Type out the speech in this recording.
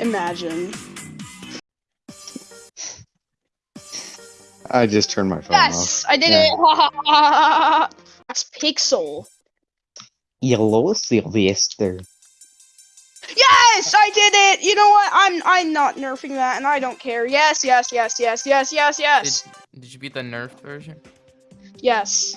Imagine. I just turned my phone Yes, off. I did Yeah. it. That's Pixel. Hello, Sylvester. Yes, I did it. You know what? I'm I'm not nerfing that, and I don't care. Yes, yes, yes, yes, yes, yes, yes, Did, did you beat the nerf version? yes.